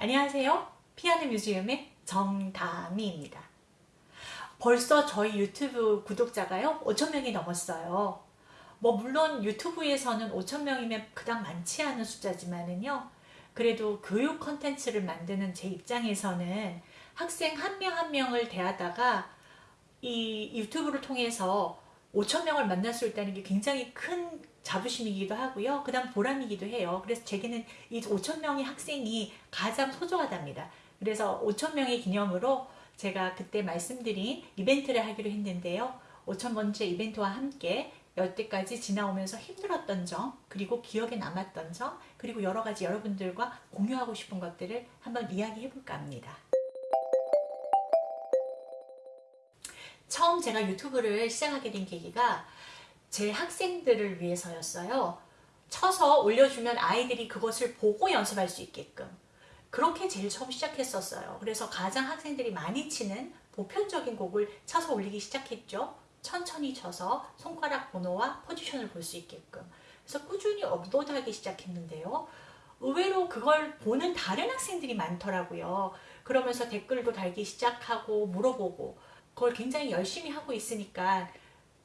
안녕하세요. 피아노 뮤지엄의 정다미입니다. 벌써 저희 유튜브 구독자가요 5천명이 넘었어요. 뭐 물론 유튜브에서는 5천명이면 그닥 많지 않은 숫자지만은요 그래도 교육 컨텐츠를 만드는 제 입장에서는 학생 한 명한 명을 대하다가 이 유튜브를 통해서 5천명을 만날 수 있다는 게 굉장히 큰 자부심이기도 하고요. 그 다음 보람이기도 해요. 그래서 제게는 이 5천명의 학생이 가장 소중하답니다. 그래서 5천명의 기념으로 제가 그때 말씀드린 이벤트를 하기로 했는데요. 5천번째 이벤트와 함께 여태까지 지나오면서 힘들었던 점 그리고 기억에 남았던 점 그리고 여러 가지 여러분들과 공유하고 싶은 것들을 한번 이야기해 볼까 합니다. 처음 제가 유튜브를 시작하게 된 계기가 제 학생들을 위해서였어요. 쳐서 올려주면 아이들이 그것을 보고 연습할 수 있게끔 그렇게 제일 처음 시작했었어요. 그래서 가장 학생들이 많이 치는 보편적인 곡을 쳐서 올리기 시작했죠. 천천히 쳐서 손가락 번호와 포지션을 볼 수 있게끔 그래서 꾸준히 업로드하기 시작했는데요. 의외로 그걸 보는 다른 학생들이 많더라고요. 그러면서 댓글도 달기 시작하고 물어보고 그걸 굉장히 열심히 하고 있으니까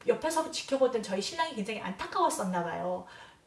옆에서 지켜보던 저희 신랑이 굉장히 안타까웠었나 봐요.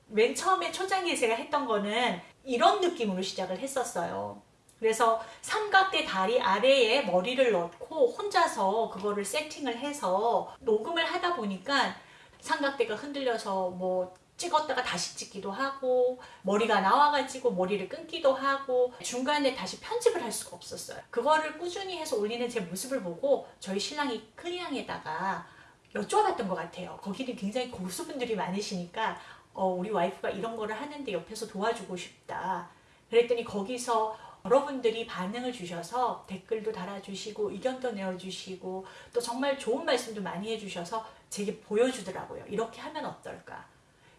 맨 처음에 초장기에 제가 했던 거는 이런 느낌으로 시작을 했었어요. 그래서 삼각대 다리 아래에 머리를 넣고 혼자서 그거를 세팅을 해서 녹음을 하다 보니까 삼각대가 흔들려서 뭐 찍었다가 다시 찍기도 하고 머리가 나와가지고 머리를 끊기도 하고 중간에 다시 편집을 할 수가 없었어요. 그거를 꾸준히 해서 올리는 제 모습을 보고 저희 신랑이 큰이랑에다가 여쭤봤던 것 같아요. 거기는 굉장히 고수분들이 많으시니까 어, 우리 와이프가 이런 거를 하는데 옆에서 도와주고 싶다. 그랬더니 거기서 여러분들이 반응을 주셔서 댓글도 달아주시고 의견도 내어주시고 또 정말 좋은 말씀도 많이 해주셔서 제게 보여주더라고요. 이렇게 하면 어떨까.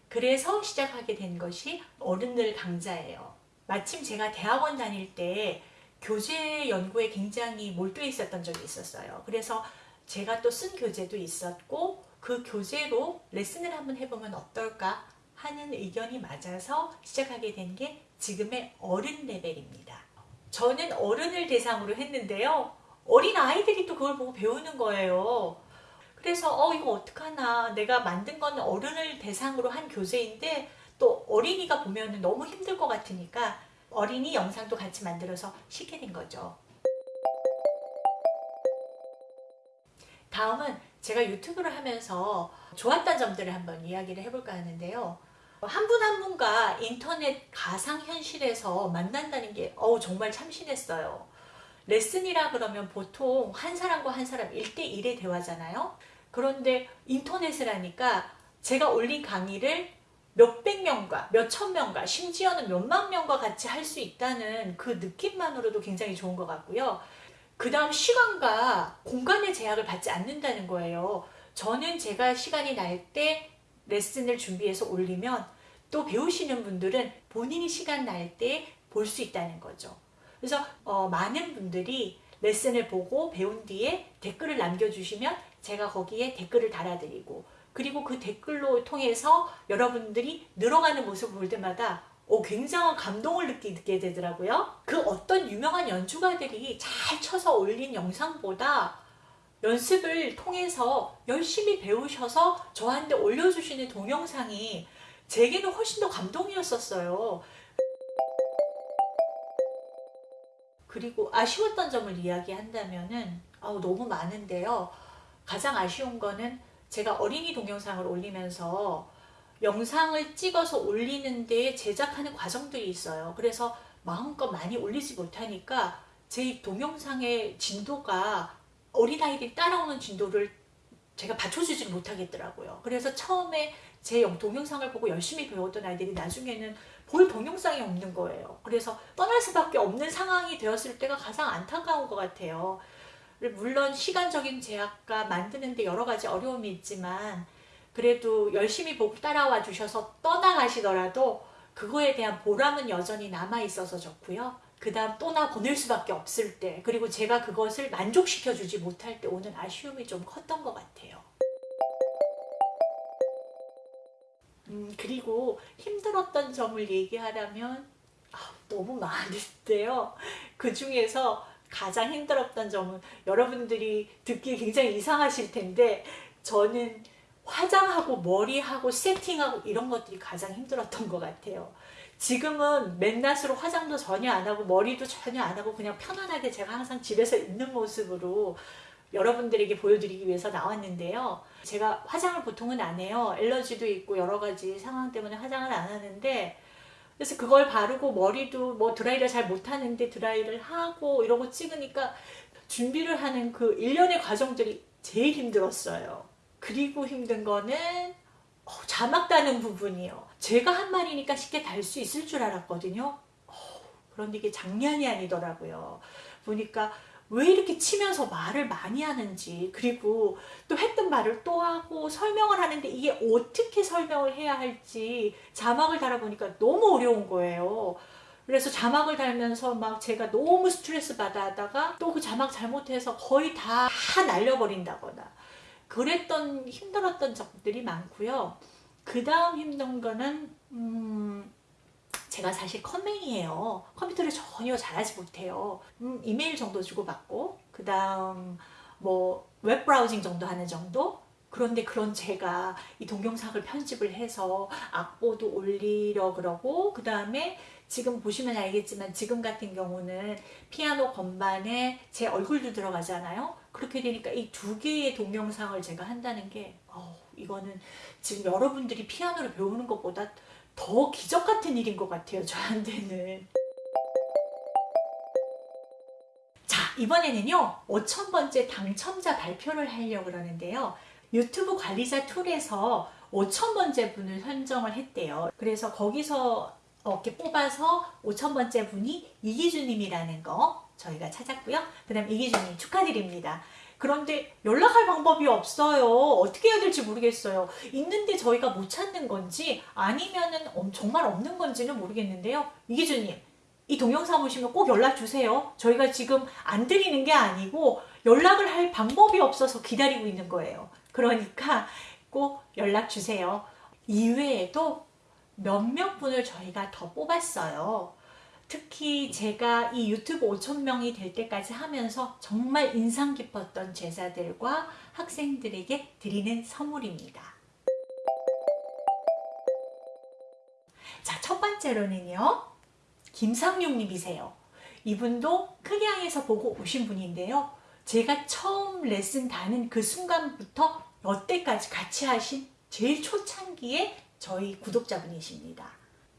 그래서 시작하게 된 것이 어른들 강좌예요. 마침 제가 대학원 다닐 때 교재 연구에 굉장히 몰두해 있었던 적이 있었어요. 그래서 제가 또 쓴 교재도 있었고 그 교재로 레슨을 한번 해보면 어떨까 하는 의견이 맞아서 시작하게 된 게 지금의 어른 레벨입니다. 저는 어른을 대상으로 했는데요. 어린 아이들이 또 그걸 보고 배우는 거예요. 그래서 어 이거 어떡하나 내가 만든 건 어른을 대상으로 한 교재인데 또 어린이가 보면 너무 힘들 것 같으니까 어린이 영상도 같이 만들어서 시게 된 거죠. 다음은 제가 유튜브를 하면서 좋았던 점들을 한번 이야기를 해볼까 하는데요. 한분한 분과 인터넷 가상현실에서 만난다는 게 어우 정말 참신했어요. 레슨이라 그러면 보통 한 사람과 한 사람 1대1의 대화잖아요. 그런데 인터넷을 하니까 제가 올린 강의를 몇백 명과 몇천 명과 심지어는 몇만 명과 같이 할 수 있다는 그 느낌만으로도 굉장히 좋은 것 같고요. 그 다음 시간과 공간의 제약을 받지 않는다는 거예요. 저는 제가 시간이 날 때 레슨을 준비해서 올리면 또 배우시는 분들은 본인이 시간 날 때 볼 수 있다는 거죠. 그래서 어, 많은 분들이 레슨을 보고 배운 뒤에 댓글을 남겨주시면 제가 거기에 댓글을 달아드리고 그리고 그 댓글로 통해서 여러분들이 늘어가는 모습을 볼 때마다 어, 굉장한 감동을 느끼게 되더라고요. 그 어떤 유명한 연주가들이 잘 쳐서 올린 영상보다 연습을 통해서 열심히 배우셔서 저한테 올려주시는 동영상이 제게는 훨씬 더 감동이었었어요. 그리고 아쉬웠던 점을 이야기한다면 너무 많은데요. 가장 아쉬운 거는 제가 어린이 동영상을 올리면서 영상을 찍어서 올리는데 제작하는 과정들이 있어요. 그래서 마음껏 많이 올리지 못하니까 제 동영상의 진도가 어린아이들이 따라오는 진도를 제가 받쳐주지 못하겠더라고요. 그래서 처음에 제 동영상을 보고 열심히 배웠던 아이들이 나중에는 볼 동영상이 없는 거예요. 그래서 떠날 수밖에 없는 상황이 되었을 때가 가장 안타까운 것 같아요. 물론 시간적인 제약과 만드는데 여러 가지 어려움이 있지만 그래도 열심히 보고 따라와 주셔서 떠나가시더라도 그거에 대한 보람은 여전히 남아 있어서 좋고요. 그 다음 또나 보낼 수밖에 없을 때 그리고 제가 그것을 만족시켜 주지 못할 때 오는 아쉬움이 좀 컸던 것 같아요. 음, 그리고 힘들었던 점을 얘기하라면 너무 많은데요. 그 중에서 가장 힘들었던 점은 여러분들이 듣기 굉장히 이상하실 텐데 저는 화장하고 머리하고 세팅하고 이런 것들이 가장 힘들었던 것 같아요. 지금은 맨낯으로 화장도 전혀 안 하고 머리도 전혀 안 하고 그냥 편안하게 제가 항상 집에서 있는 모습으로 여러분들에게 보여드리기 위해서 나왔는데요. 제가 화장을 보통은 안 해요. 엘러지도 있고 여러 가지 상황 때문에 화장을 안 하는데 그래서 그걸 바르고 머리도 뭐 드라이를 잘 못하는데 드라이를 하고 이러고 찍으니까 준비를 하는 그 일련의 과정들이 제일 힘들었어요. 그리고 힘든 거는 어, 자막 다는 부분이요. 제가 한 말이니까 쉽게 달 수 있을 줄 알았거든요. 어, 그런데 이게 장난이 아니더라고요. 보니까 왜 이렇게 치면서 말을 많이 하는지 그리고 또 했던 말을 또 하고 설명을 하는데 이게 어떻게 설명을 해야 할지 자막을 달아보니까 너무 어려운 거예요. 그래서 자막을 달면서 막 제가 너무 스트레스 받아 하다가 또 그 자막 잘못해서 거의 다 날려버린다거나 그랬던 힘들었던 적들이 많고요. 그 다음 힘든 거는 음, 제가 사실 컴맹이에요. 컴퓨터를 전혀 잘하지 못해요. 음, 이메일 정도 주고받고 그 다음 뭐 웹브라우징 정도 하는 정도 그런데 그런 제가 이 동영상을 편집을 해서 악보도 올리려 그러고 그 다음에 지금 보시면 알겠지만 지금 같은 경우는 피아노 건반에 제 얼굴도 들어가잖아요. 그렇게 되니까 이 두 개의 동영상을 제가 한다는 게 어, 이거는 지금 여러분들이 피아노를 배우는 것보다 더 기적 같은 일인 것 같아요. 저한테는. 자 이번에는요 5천번째 당첨자 발표를 하려고 그러는데요. 유튜브 관리자 툴에서 5천번째 분을 선정을 했대요. 그래서 거기서 이렇게 뽑아서 5천번째 분이 이기주님이라는 거 저희가 찾았고요. 그 다음 이기주님 축하드립니다. 그런데 연락할 방법이 없어요. 어떻게 해야 될지 모르겠어요. 있는데 저희가 못 찾는 건지 아니면 은 정말 없는 건지는 모르겠는데요. 이기주님, 이 동영상 보시면 꼭 연락 주세요. 저희가 지금 안 드리는 게 아니고 연락을 할 방법이 없어서 기다리고 있는 거예요. 그러니까 꼭 연락 주세요. 이외에도 몇몇 분을 저희가 더 뽑았어요. 특히 제가 이 유튜브 5천명이 될 때까지 하면서 정말 인상 깊었던 제자들과 학생들에게 드리는 선물입니다. 자, 첫 번째로는요. 김상용님이세요. 이분도 크기항에서 보고 오신 분인데요. 제가 처음 레슨 다는 그 순간부터 여태까지 같이 하신 제일 초창기에 저희 구독자분이십니다.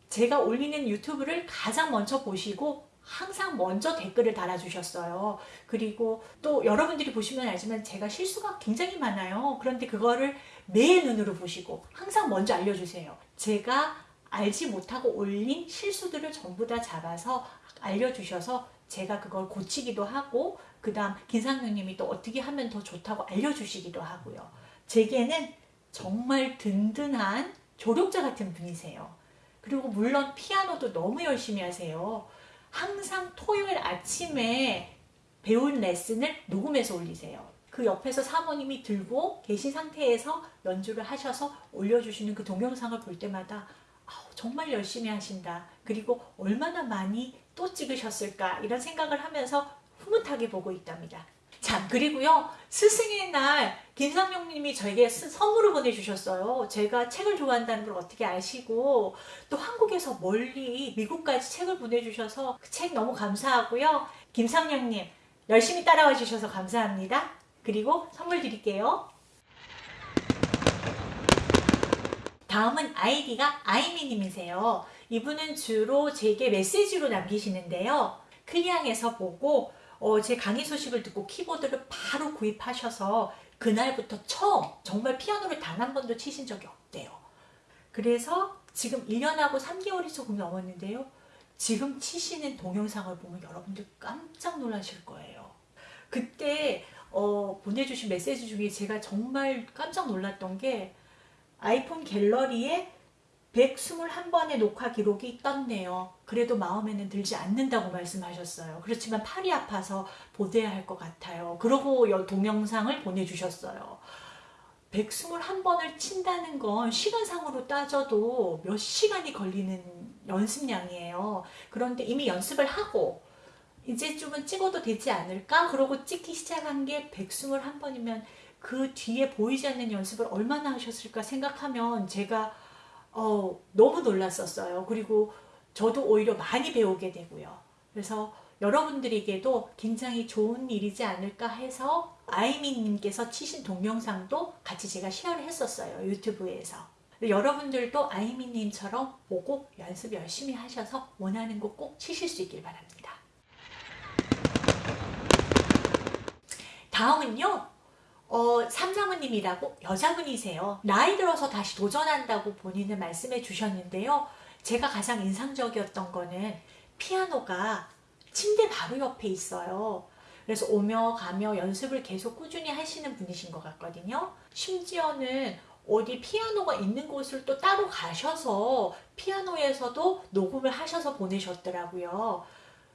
제가 올리는 유튜브를 가장 먼저 보시고 항상 먼저 댓글을 달아주셨어요. 그리고 또 여러분들이 보시면 알지만 제가 실수가 굉장히 많아요. 그런데 그거를 매 눈으로 보시고 항상 먼저 알려주세요. 제가 알지 못하고 올린 실수들을 전부 다 잡아서 알려주셔서 제가 그걸 고치기도 하고 그 다음 김상명님이 또 어떻게 하면 더 좋다고 알려주시기도 하고요. 제게는 정말 든든한 조력자 같은 분이세요. 그리고 물론 피아노도 너무 열심히 하세요. 항상 토요일 아침에 배운 레슨을 녹음해서 올리세요. 그 옆에서 사모님이 들고 계신 상태에서 연주를 하셔서 올려주시는 그 동영상을 볼 때마다 정말 열심히 하신다. 그리고 얼마나 많이 또 찍으셨을까 이런 생각을 하면서 흐뭇하게 보고 있답니다. 자 그리고요 스승의 날 김상용 님이 저에게 선물을 보내주셨어요. 제가 책을 좋아한다는 걸 어떻게 아시고 또 한국에서 멀리 미국까지 책을 보내주셔서 그 책 너무 감사하고요. 김상용 님 열심히 따라와 주셔서 감사합니다. 그리고 선물 드릴게요. 다음은 아이디가 아이미님이세요. 이분은 주로 제게 메시지로 남기시는데요. 클리앙에서 보고 어, 제 강의 소식을 듣고 키보드를 바로 구입하셔서 그날부터 처음 정말 피아노를 단 한 번도 치신 적이 없대요. 그래서 지금 1년하고 3개월이 조금 넘었는데요. 지금 치시는 동영상을 보면 여러분들 깜짝 놀라실 거예요. 그때 어, 보내주신 메시지 중에 제가 정말 깜짝 놀랐던 게 아이폰 갤러리에 121번의 녹화 기록이 떴네요. 그래도 마음에는 들지 않는다고 말씀하셨어요. 그렇지만 팔이 아파서 보대야 할 것 같아요. 그러고 동영상을 보내주셨어요. 121번을 친다는 건 시간상으로 따져도 몇 시간이 걸리는 연습량이에요. 그런데 이미 연습을 하고 이제쯤은 찍어도 되지 않을까? 그러고 찍기 시작한 게 121번이면 그 뒤에 보이지 않는 연습을 얼마나 하셨을까 생각하면 제가 어, 너무 놀랐었어요. 그리고 저도 오히려 많이 배우게 되고요. 그래서 여러분들에게도 굉장히 좋은 일이지 않을까 해서 아이미님께서 치신 동영상도 같이 제가 쉐어를 했었어요. 유튜브에서. 여러분들도 아이미님처럼 보고 연습 열심히 하셔서 원하는 곡꼭 치실 수 있길 바랍니다. 다음은요. 어, 삼사모님이라고 여자분이세요. 나이 들어서 다시 도전한다고 본인은 말씀해 주셨는데요. 제가 가장 인상적이었던 거는 피아노가 침대 바로 옆에 있어요. 그래서 오며 가며 연습을 계속 꾸준히 하시는 분이신 것 같거든요. 심지어는 어디 피아노가 있는 곳을 또 따로 가셔서 피아노에서도 녹음을 하셔서 보내셨더라고요.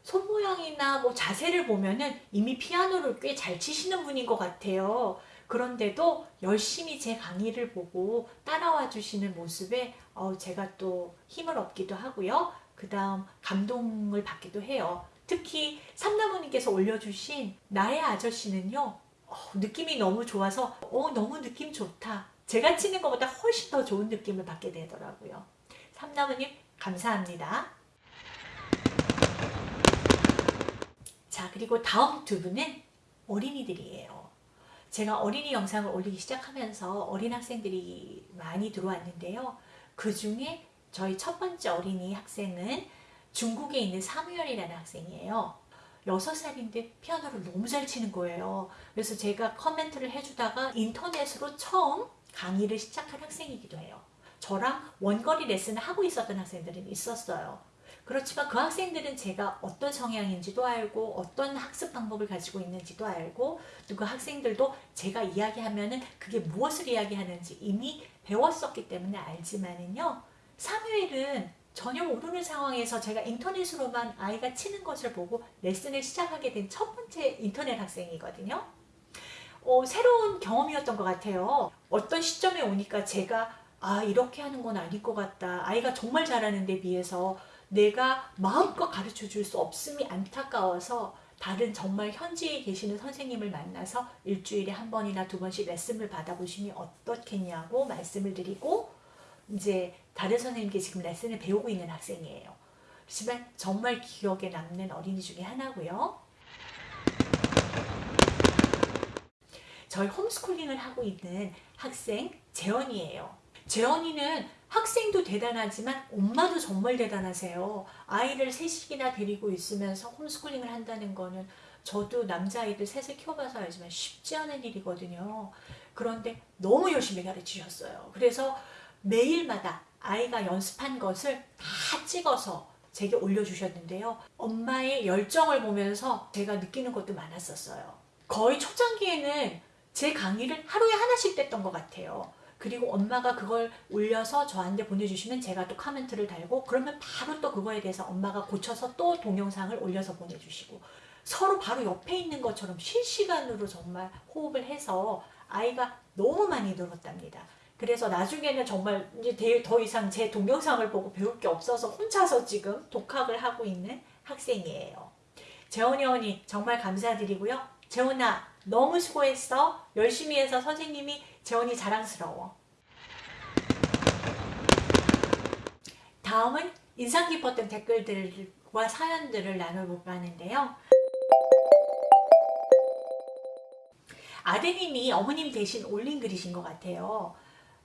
손 모양이나 뭐 자세를 보면은 이미 피아노를 꽤 잘 치시는 분인 것 같아요. 그런데도 열심히 제 강의를 보고 따라와 주시는 모습에 어, 제가 또 힘을 얻기도 하고요. 그 다음 감동을 받기도 해요. 특히 삼나무님께서 올려주신 나의 아저씨는요. 어, 느낌이 너무 좋아서 어, 너무 느낌 좋다. 제가 치는 것보다 훨씬 더 좋은 느낌을 받게 되더라고요. 삼나무님 감사합니다. 자 그리고 다음 두 분은 어린이들이에요. 제가 어린이 영상을 올리기 시작하면서 어린 학생들이 많이 들어왔는데요. 그 중에 저희 첫 번째 어린이 학생은 중국에 있는 사무엘이라는 학생이에요. 6살인데 피아노를 너무 잘 치는 거예요. 그래서 제가 커멘트를 해주다가 인터넷으로 처음 강의를 시작한 학생이기도 해요. 저랑 원거리 레슨을 하고 있었던 학생들은 있었어요. 그렇지만 그 학생들은 제가 어떤 성향인지도 알고 어떤 학습 방법을 가지고 있는지도 알고 또 그 학생들도 제가 이야기하면은 그게 무엇을 이야기하는지 이미 배웠었기 때문에 알지만은요. 사무엘은 전혀 모르는 상황에서 제가 인터넷으로만 아이가 치는 것을 보고 레슨을 시작하게 된 첫 번째 인터넷 학생이거든요. 어, 새로운 경험이었던 것 같아요. 어떤 시점에 오니까 제가 아 이렇게 하는 건 아닐 것 같다. 아이가 정말 잘하는 데 비해서 내가 마음껏 가르쳐 줄 수 없음이 안타까워서 다른 정말 현지에 계시는 선생님을 만나서 일주일에 한 번이나 두 번씩 레슨을 받아보시면 어떻겠냐고 말씀을 드리고 이제 다른 선생님께 지금 레슨을 배우고 있는 학생이에요. 하지만 정말 기억에 남는 어린이 중에 하나고요. 저희 홈스쿨링을 하고 있는 학생 재원이에요. 재원이는 학생도 대단하지만 엄마도 정말 대단하세요. 아이를 셋이나 데리고 있으면서 홈스쿨링을 한다는 거는 저도 남자아이들 셋을 키워봐서 알지만 쉽지 않은 일이거든요. 그런데 너무 열심히 가르치셨어요. 그래서 매일마다 아이가 연습한 것을 다 찍어서 제게 올려주셨는데요. 엄마의 열정을 보면서 제가 느끼는 것도 많았었어요. 거의 초창기에는 제 강의를 하루에 하나씩 뗐던 것 같아요. 그리고 엄마가 그걸 올려서 저한테 보내주시면 제가 또 코멘트를 달고 그러면 바로 또 그거에 대해서 엄마가 고쳐서 또 동영상을 올려서 보내주시고 서로 바로 옆에 있는 것처럼 실시간으로 정말 호흡을 해서 아이가 너무 많이 늘었답니다. 그래서 나중에는 정말 이제 더 이상 제 동영상을 보고 배울 게 없어서 혼자서 지금 독학을 하고 있는 학생이에요. 재원이 언니 정말 감사드리고요. 재원아 너무 수고했어. 열심히 해서 선생님이 재원이 자랑스러워. 다음은 인상 깊었던 댓글들과 사연들을 나눠볼까 하는데요. 아드님이 어머님 대신 올린 글이신 것 같아요.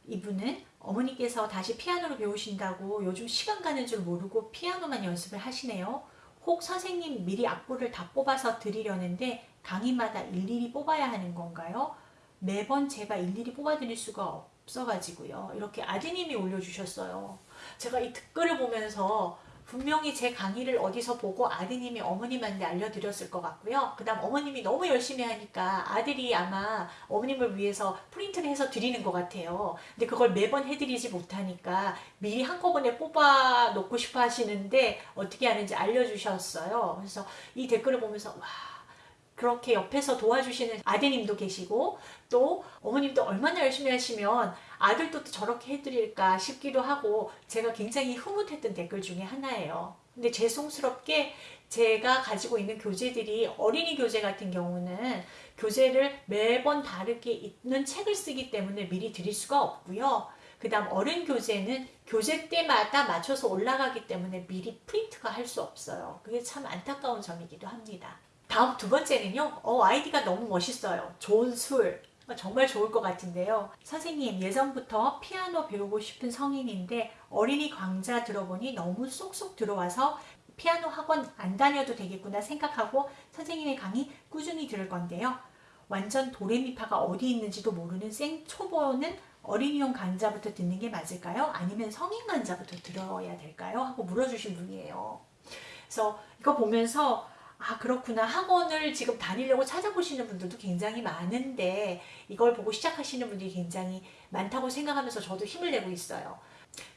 이분은 어머니께서 다시 피아노를 배우신다고 요즘 시간 가는 줄 모르고 피아노만 연습을 하시네요. 혹 선생님 미리 악보를 다 뽑아서 드리려는데 강의마다 일일이 뽑아야 하는 건가요? 매번 제가 일일이 뽑아드릴 수가 없어가지고요. 이렇게 아드님이 올려주셨어요. 제가 이 댓글을 보면서 분명히 제 강의를 어디서 보고 아드님이 어머님한테 알려드렸을 것 같고요. 그 다음 어머님이 너무 열심히 하니까 아들이 아마 어머님을 위해서 프린트를 해서 드리는 것 같아요. 근데 그걸 매번 해드리지 못하니까 미리 한꺼번에 뽑아 놓고 싶어 하시는데 어떻게 하는지 알려주셨어요. 그래서 이 댓글을 보면서 와 그렇게 옆에서 도와주시는 아드님도 계시고 또 어머님도 얼마나 열심히 하시면 아들도 또 저렇게 해드릴까 싶기도 하고 제가 굉장히 흐뭇했던 댓글 중에 하나예요. 근데 죄송스럽게 제가 가지고 있는 교재들이 어린이 교재 같은 경우는 교재를 매번 다르게 있는 책을 쓰기 때문에 미리 드릴 수가 없고요. 그 다음 어른 교재는 교재 때마다 맞춰서 올라가기 때문에 미리 프린트가 할 수 없어요. 그게 참 안타까운 점이기도 합니다. 다음 두 번째는요. 어, 아이디가 너무 멋있어요. 좋은 술. 어, 정말 좋을 것 같은데요. 선생님 예전부터 피아노 배우고 싶은 성인인데 어린이 강좌 들어보니 너무 쏙쏙 들어와서 피아노 학원 안 다녀도 되겠구나 생각하고 선생님의 강의 꾸준히 들을 건데요. 완전 도레미파가 어디 있는지도 모르는 생 초보는 어린이용 강좌부터 듣는 게 맞을까요? 아니면 성인 강좌부터 들어야 될까요? 하고 물어주신 분이에요. 그래서 이거 보면서 아 그렇구나 학원을 지금 다니려고 찾아보시는 분들도 굉장히 많은데 이걸 보고 시작하시는 분들이 굉장히 많다고 생각하면서 저도 힘을 내고 있어요.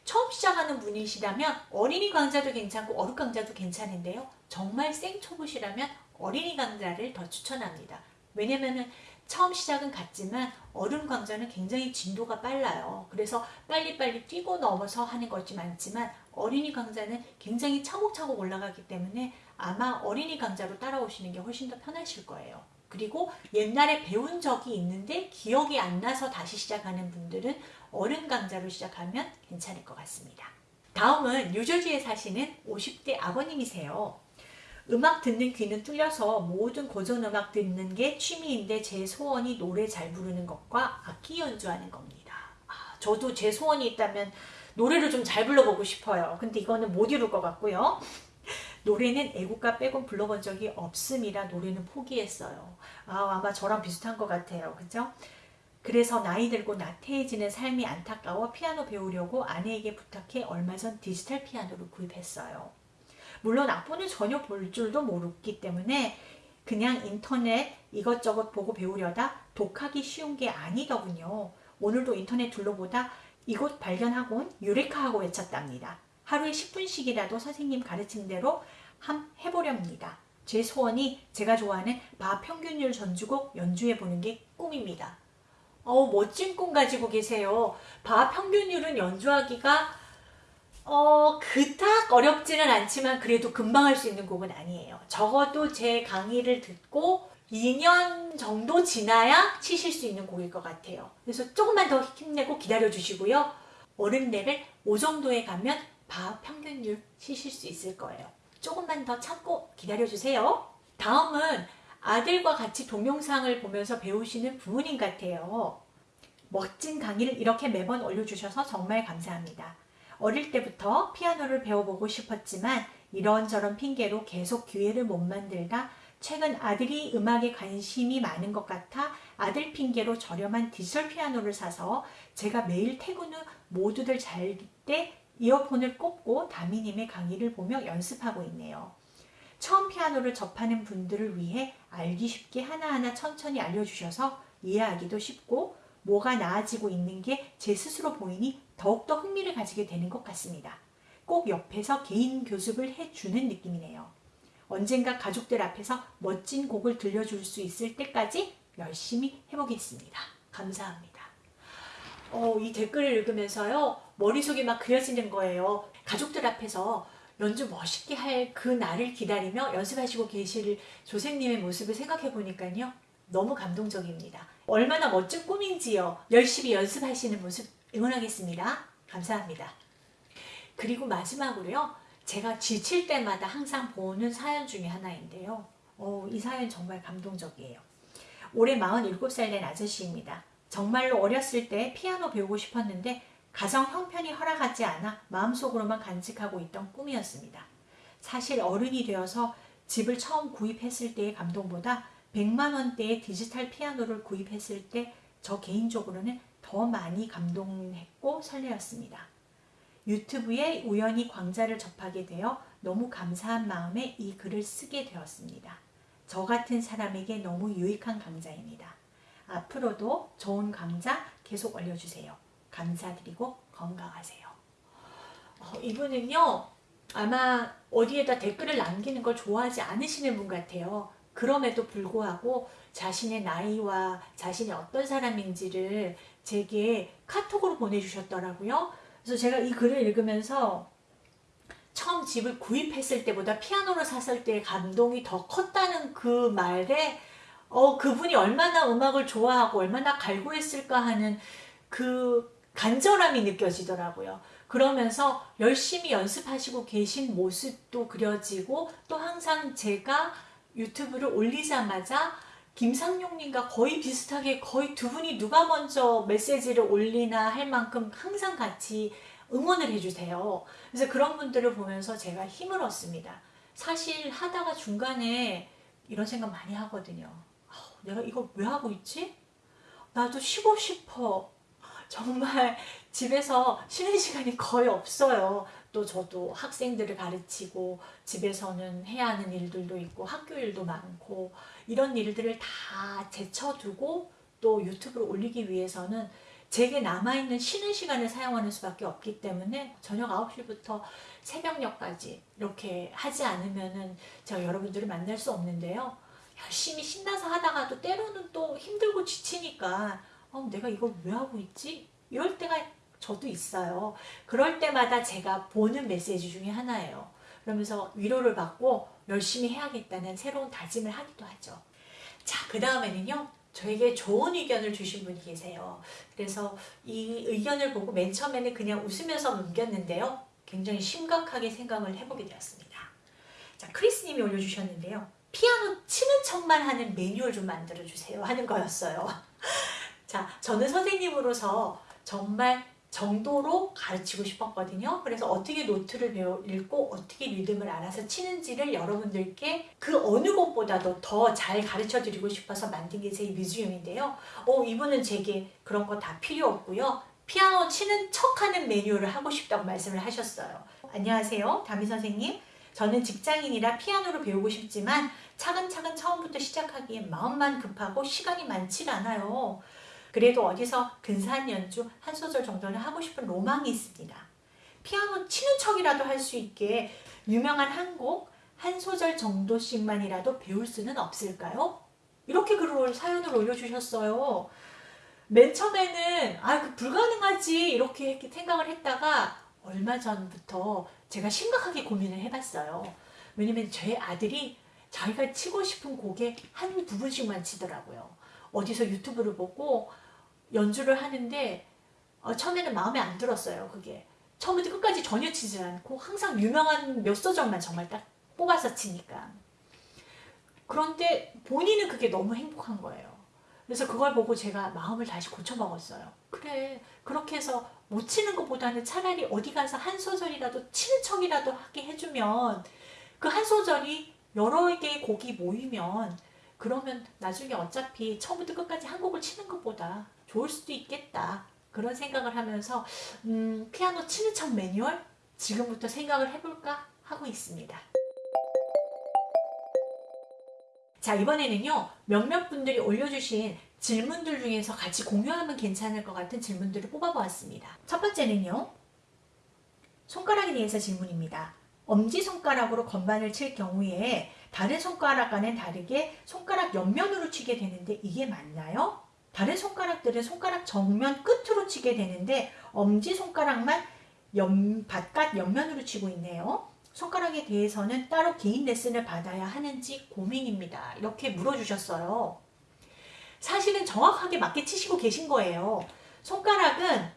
처음 시작하는 분이시라면 어린이 강좌도 괜찮고 어른 강좌도 괜찮은데요. 정말 생초보시라면 어린이 강좌를 더 추천합니다. 왜냐면은 처음 시작은 같지만 어른 강좌는 굉장히 진도가 빨라요. 그래서 빨리빨리 뛰고 넘어서 하는 것이 많지만 어린이 강좌는 굉장히 차곡차곡 올라가기 때문에 아마 어린이 강좌로 따라오시는 게 훨씬 더 편하실 거예요. 그리고 옛날에 배운 적이 있는데 기억이 안 나서 다시 시작하는 분들은 어른 강좌로 시작하면 괜찮을 것 같습니다. 다음은 뉴저지에 사시는 50대 아버님이세요. 음악 듣는 귀는 뚫려서 모든 고전음악 듣는 게 취미인데 제 소원이 노래 잘 부르는 것과 악기 연주하는 겁니다. 아, 저도 제 소원이 있다면 노래를 좀 잘 불러보고 싶어요. 근데 이거는 못 이룰 것 같고요. 노래는 애국가 빼곤 불러본 적이 없음이라 노래는 포기했어요. 아, 아마 저랑 비슷한 것 같아요. 그죠? 그래서 나이 들고 나태해지는 삶이 안타까워 피아노 배우려고 아내에게 부탁해 얼마 전 디지털 피아노를 구입했어요. 물론 악보는 전혀 볼 줄도 모르기 때문에 그냥 인터넷 이것저것 보고 배우려다 독하기 쉬운 게 아니더군요. 오늘도 인터넷 둘러보다 이곳 발견하곤 유레카 하고 외쳤답니다. 하루에 10분씩이라도 선생님 가르친 대로 함 해보렵니다. 제 소원이 제가 좋아하는 바 평균율 전주곡 연주해보는 게 꿈입니다. 어우 멋진 꿈 가지고 계세요. 바 평균율은 연주하기가 어 그닥 어렵지는 않지만 그래도 금방 할 수 있는 곡은 아니에요. 적어도 제 강의를 듣고 2년 정도 지나야 치실 수 있는 곡일 것 같아요. 그래서 조금만 더 힘내고 기다려 주시고요. 어른 레벨 5 정도에 가면 바 평균율 치실 수 있을 거예요. 조금만 더 참고 기다려 주세요. 다음은 아들과 같이 동영상을 보면서 배우시는 부모님 같아요. 멋진 강의를 이렇게 매번 올려주셔서 정말 감사합니다. 어릴 때부터 피아노를 배워보고 싶었지만 이런저런 핑계로 계속 기회를 못 만들다 최근 아들이 음악에 관심이 많은 것 같아 아들 핑계로 저렴한 디지털 피아노를 사서 제가 매일 퇴근 후 모두들 잘 때 이어폰을 꽂고 다미님의 강의를 보며 연습하고 있네요. 처음 피아노를 접하는 분들을 위해 알기 쉽게 하나하나 천천히 알려주셔서 이해하기도 쉽고 뭐가 나아지고 있는 게 제 스스로 보이니 더욱더 흥미를 가지게 되는 것 같습니다. 꼭 옆에서 개인 교습을 해주는 느낌이네요. 언젠가 가족들 앞에서 멋진 곡을 들려줄 수 있을 때까지 열심히 해보겠습니다. 감사합니다. 어, 이 댓글을 읽으면서요. 머릿속이 막 그려지는 거예요. 가족들 앞에서 연주 멋있게 할 그 날을 기다리며 연습하시고 계실 조생님의 모습을 생각해 보니까요. 너무 감동적입니다. 얼마나 멋진 꿈인지요. 열심히 연습하시는 모습 응원하겠습니다. 감사합니다. 그리고 마지막으로요. 제가 지칠 때마다 항상 보는 사연 중에 하나인데요. 어, 이 사연 정말 감동적이에요. 올해 47살 된 아저씨입니다. 정말로 어렸을 때 피아노 배우고 싶었는데 가정 형편이 허락하지 않아 마음속으로만 간직하고 있던 꿈이었습니다. 사실 어른이 되어서 집을 처음 구입했을 때의 감동보다 100만 원대의 디지털 피아노를 구입했을 때 저 개인적으로는 더 많이 감동했고 설레었습니다. 유튜브에 우연히 광자를 접하게 되어 너무 감사한 마음에 이 글을 쓰게 되었습니다. 저 같은 사람에게 너무 유익한 강좌입니다. 앞으로도 좋은 강좌 계속 올려주세요. 감사드리고 건강하세요. 어, 이분은요 아마 어디에다 댓글을 남기는 걸 좋아하지 않으시는 분 같아요. 그럼에도 불구하고 자신의 나이와 자신이 어떤 사람인지를 제게 카톡으로 보내주셨더라고요. 그래서 제가 이 글을 읽으면서 처음 집을 구입했을 때보다 피아노를 샀을 때의 감동이 더 컸다는 그 말에 어, 그분이 얼마나 음악을 좋아하고 얼마나 갈구했을까 하는 그 간절함이 느껴지더라고요. 그러면서 열심히 연습하시고 계신 모습도 그려지고 또 항상 제가 유튜브를 올리자마자 김상용님과 거의 비슷하게 거의 두 분이 누가 먼저 메시지를 올리나 할 만큼 항상 같이 응원을 해주세요. 그래서 그런 분들을 보면서 제가 힘을 얻습니다. 사실 하다가 중간에 이런 생각 많이 하거든요. 내가 이걸 왜 하고 있지? 나도 쉬고 싶어. 정말 집에서 쉬는 시간이 거의 없어요. 또 저도 학생들을 가르치고 집에서는 해야 하는 일들도 있고 학교 일도 많고 이런 일들을 다 제쳐두고 또 유튜브로 올리기 위해서는 제게 남아있는 쉬는 시간을 사용하는 수밖에 없기 때문에 저녁 9시부터 새벽녘까지 이렇게 하지 않으면 은 제가 여러분들을 만날 수 없는데요. 열심히 신나서 하다가도 때로는 또 힘들고 지치니까 어, 내가 이걸 왜 하고 있지? 이럴 때가 저도 있어요. 그럴 때마다 제가 보는 메시지 중에 하나예요. 그러면서 위로를 받고 열심히 해야겠다는 새로운 다짐을 하기도 하죠. 자, 그 다음에는요. 저에게 좋은 의견을 주신 분이 계세요. 그래서 이 의견을 보고 맨 처음에는 그냥 웃으면서 넘겼는데요. 굉장히 심각하게 생각을 해보게 되었습니다. 자, 크리스님이 올려주셨는데요. 피아노 치는 척만 하는 매뉴얼 좀 만들어주세요 하는 거였어요. 자, 저는 선생님으로서 정말 정도로 가르치고 싶었거든요. 그래서 어떻게 노트를 배워 읽고 어떻게 리듬을 알아서 치는지를 여러분들께 그 어느 곳보다도 더 잘 가르쳐 드리고 싶어서 만든 게 제 뮤지엄인데요. 어, 이분은 제게 그런 거 다 필요 없고요. 피아노 치는 척하는 매뉴얼을 하고 싶다고 말씀을 하셨어요. 안녕하세요. 다미 선생님. 저는 직장인이라 피아노를 배우고 싶지만 차근차근 처음부터 시작하기엔 마음만 급하고 시간이 많지 않아요. 그래도 어디서 근사한 연주 한 소절 정도는 하고 싶은 로망이 있습니다. 피아노 치는 척이라도 할 수 있게 유명한 한 곡, 한 소절 정도씩만이라도 배울 수는 없을까요? 이렇게 글을 사연을 올려주셨어요. 맨 처음에는 아, 그 불가능하지 이렇게 생각을 했다가 얼마 전부터 제가 심각하게 고민을 해봤어요. 왜냐면 제 아들이 자기가 치고 싶은 곡에 한 부분씩만 치더라고요. 어디서 유튜브를 보고 연주를 하는데 어, 처음에는 마음에 안 들었어요. 그게 처음부터 끝까지 전혀 치지 않고 항상 유명한 몇 소절만 정말 딱 뽑아서 치니까 그런데 본인은 그게 너무 행복한 거예요. 그래서 그걸 보고 제가 마음을 다시 고쳐먹었어요. 그래 그렇게 해서 못 치는 것보다는 차라리 어디 가서 한 소절이라도 치는 척이라도 하게 해주면 그 한 소절이 여러 개의 곡이 모이면 그러면 나중에 어차피 처음부터 끝까지 한 곡을 치는 것보다 좋을 수도 있겠다. 그런 생각을 하면서 음, 피아노 치는 척 매뉴얼 지금부터 생각을 해볼까 하고 있습니다. 자 이번에는요 몇몇 분들이 올려주신 질문들 중에서 같이 공유하면 괜찮을 것 같은 질문들을 뽑아보았습니다. 첫 번째는요 손가락에 대해서 질문입니다. 엄지손가락으로 건반을 칠 경우에 다른 손가락과는 다르게 손가락 옆면으로 치게 되는데 이게 맞나요? 다른 손가락들은 손가락 정면 끝으로 치게 되는데 엄지손가락만 옆, 바깥 옆면으로 치고 있네요. 손가락에 대해서는 따로 개인 레슨을 받아야 하는지 고민입니다. 이렇게 물어주셨어요. 사실은 정확하게 맞게 치시고 계신 거예요. 손가락은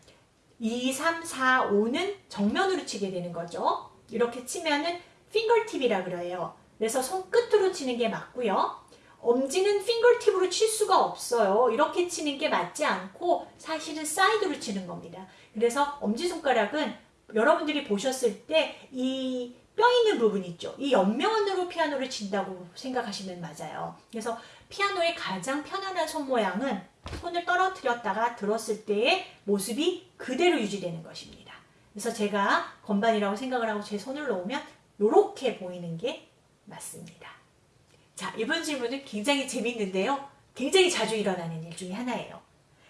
2, 3, 4, 5는 정면으로 치게 되는 거죠. 이렇게 치면은 핑거팁이라 그래요. 그래서 손끝으로 치는 게 맞고요. 엄지는 핑거팁으로 칠 수가 없어요. 이렇게 치는 게 맞지 않고 사실은 사이드로 치는 겁니다. 그래서 엄지손가락은 여러분들이 보셨을 때 이 뼈 있는 부분 있죠. 이 옆면으로 피아노를 친다고 생각하시면 맞아요. 그래서 피아노의 가장 편안한 손 모양은 손을 떨어뜨렸다가 들었을 때의 모습이 그대로 유지되는 것입니다. 그래서 제가 건반이라고 생각을 하고 제 손을 놓으면 이렇게 보이는 게 맞습니다. 자, 이번 질문은 굉장히 재밌는데요. 굉장히 자주 일어나는 일 중에 하나예요.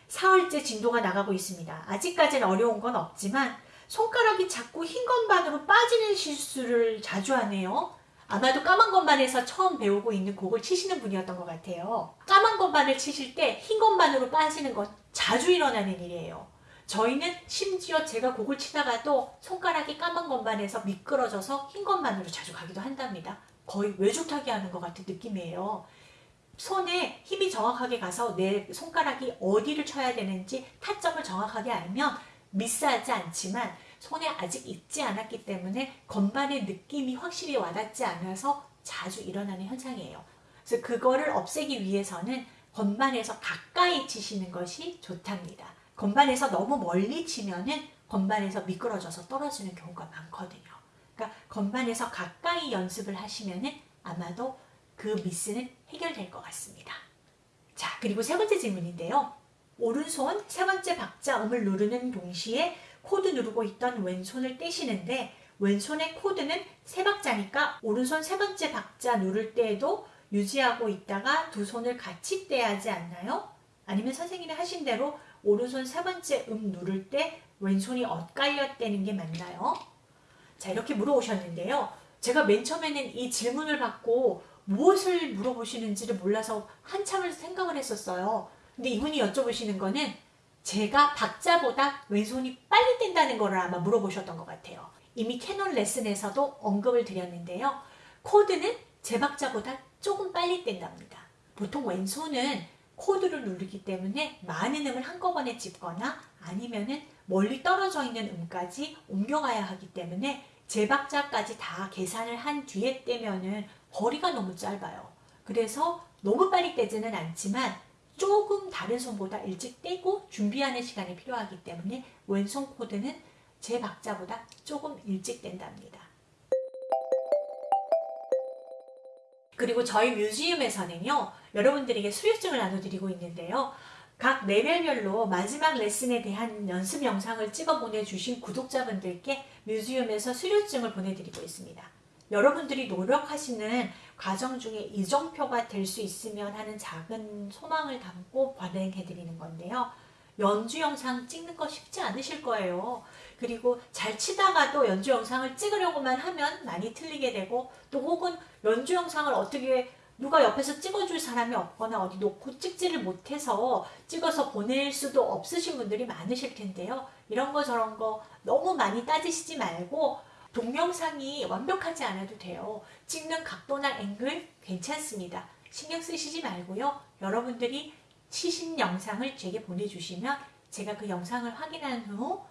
4월째 진도가 나가고 있습니다. 아직까지는 어려운 건 없지만 손가락이 자꾸 흰 건반으로 빠지는 실수를 자주 하네요. 아마도 까만 건반에서 처음 배우고 있는 곡을 치시는 분이었던 것 같아요. 까만 건반을 치실 때 흰 건반으로 빠지는 건 자주 일어나는 일이에요. 저희는 심지어 제가 곡을 치다가도 손가락이 까만 건반에서 미끄러져서 흰 건반으로 자주 가기도 한답니다. 거의 외줄타기 하는 것 같은 느낌이에요. 손에 힘이 정확하게 가서 내 손가락이 어디를 쳐야 되는지 타점을 정확하게 알면 미스하지 않지만 손에 아직 익지 않았기 때문에 건반의 느낌이 확실히 와닿지 않아서 자주 일어나는 현상이에요. 그래서 그거를 없애기 위해서는 건반에서 가까이 치시는 것이 좋답니다. 건반에서 너무 멀리 치면은 건반에서 미끄러져서 떨어지는 경우가 많거든요. 그러니까 건반에서 가까이 연습을 하시면은 아마도 그 미스는 해결될 것 같습니다. 자, 그리고 세 번째 질문인데요. 오른손 세 번째 박자 음을 누르는 동시에 코드 누르고 있던 왼손을 떼시는데 왼손의 코드는 세 박자니까 오른손 세 번째 박자 누를 때에도 유지하고 있다가 두 손을 같이 떼야지 않나요? 아니면 선생님이 하신 대로 오른손 세 번째 음 누를 때 왼손이 엇갈려 떼는 게 맞나요? 자 이렇게 물어보셨는데요. 제가 맨 처음에는 이 질문을 받고 무엇을 물어보시는지를 몰라서 한참을 생각을 했었어요. 근데 이분이 여쭤보시는 거는 제가 박자보다 왼손이 빨리 뗀다는 거를 아마 물어보셨던 것 같아요. 이미 캐논 레슨에서도 언급을 드렸는데요. 코드는 제 박자보다 조금 빨리 뗀답니다. 보통 왼손은 코드를 누르기 때문에 많은 음을 한꺼번에 짚거나 아니면 은 멀리 떨어져 있는 음까지 옮겨가야 하기 때문에 제 박자까지 다 계산을 한 뒤에 떼면 은 거리가 너무 짧아요. 그래서 너무 빨리 떼지는 않지만 조금 다른 손보다 일찍 떼고 준비하는 시간이 필요하기 때문에 왼손 코드는 제 박자보다 조금 일찍 뗀답니다. 그리고 저희 뮤지엄에서는요 여러분들에게 수료증을 나눠드리고 있는데요 각 레벨별로 마지막 레슨에 대한 연습 영상을 찍어 보내주신 구독자분들께 뮤지엄에서 수료증을 보내드리고 있습니다 여러분들이 노력하시는 과정 중에 이정표가 될 수 있으면 하는 작은 소망을 담고 발행해드리는 건데요 연주 영상 찍는 거 쉽지 않으실 거예요. 그리고 잘 치다가도 연주 영상을 찍으려고만 하면 많이 틀리게 되고 또 혹은 연주 영상을 어떻게 누가 옆에서 찍어줄 사람이 없거나 어디 놓고 찍지를 못해서 찍어서 보낼 수도 없으신 분들이 많으실 텐데요. 이런 거 저런 거 너무 많이 따지시지 말고 동영상이 완벽하지 않아도 돼요. 찍는 각도나 앵글 괜찮습니다. 신경 쓰시지 말고요. 여러분들이 치신 영상을 제게 보내주시면 제가 그 영상을 확인한 후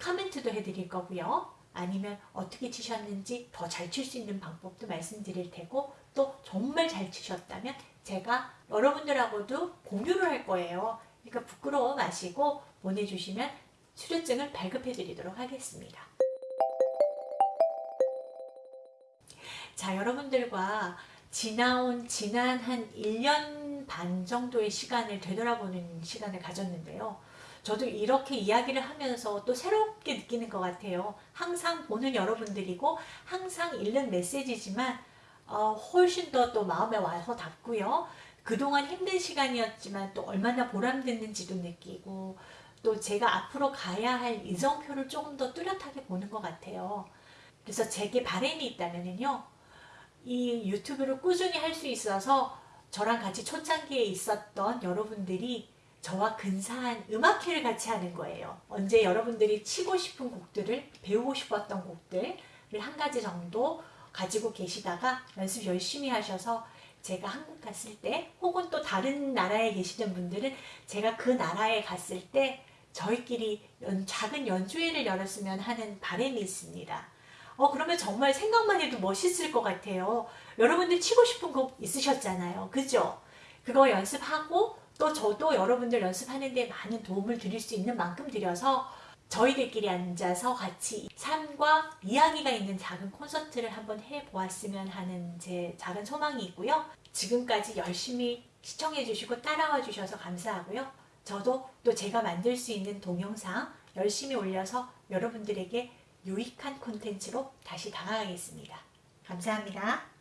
코멘트도 해드릴 거고요. 아니면 어떻게 치셨는지 더 잘 칠 수 있는 방법도 말씀드릴 테고 또 정말 잘 치셨다면 제가 여러분들하고도 공유를 할 거예요. 그러니까 부끄러워 마시고 보내주시면 수료증을 발급해 드리도록 하겠습니다. 자 여러분들과 지나온 지난 한 1년 반 정도의 시간을 되돌아보는 시간을 가졌는데요. 저도 이렇게 이야기를 하면서 또 새롭게 느끼는 것 같아요. 항상 보는 여러분들이고 항상 읽는 메시지지만 어, 훨씬 더 또 마음에 와서 닿고요. 그동안 힘든 시간이었지만 또 얼마나 보람됐는지도 느끼고 또 제가 앞으로 가야 할 이정표를 조금 더 뚜렷하게 보는 것 같아요. 그래서 제게 바람이 있다면요. 이 유튜브를 꾸준히 할 수 있어서 저랑 같이 초창기에 있었던 여러분들이 저와 근사한 음악회를 같이 하는 거예요. 언제 여러분들이 치고 싶은 곡들을 배우고 싶었던 곡들을 한 가지 정도 가지고 계시다가 연습 열심히 하셔서 제가 한국 갔을 때 혹은 또 다른 나라에 계시는 분들은 제가 그 나라에 갔을 때 저희끼리 연, 작은 연주회를 열었으면 하는 바람이 있습니다. 어 그러면 정말 생각만 해도 멋있을 것 같아요. 여러분들 치고 싶은 곡 있으셨잖아요. 그죠? 그거 연습하고 또 저도 여러분들 연습하는 데 많은 도움을 드릴 수 있는 만큼 드려서 저희들끼리 앉아서 같이 삶과 이야기가 있는 작은 콘서트를 한번 해보았으면 하는 제 작은 소망이 있고요. 지금까지 열심히 시청해 주시고 따라와 주셔서 감사하고요. 저도 또 제가 만들 수 있는 동영상 열심히 올려서 여러분들에게 유익한 콘텐츠로 다시 다가가겠습니다. 감사합니다.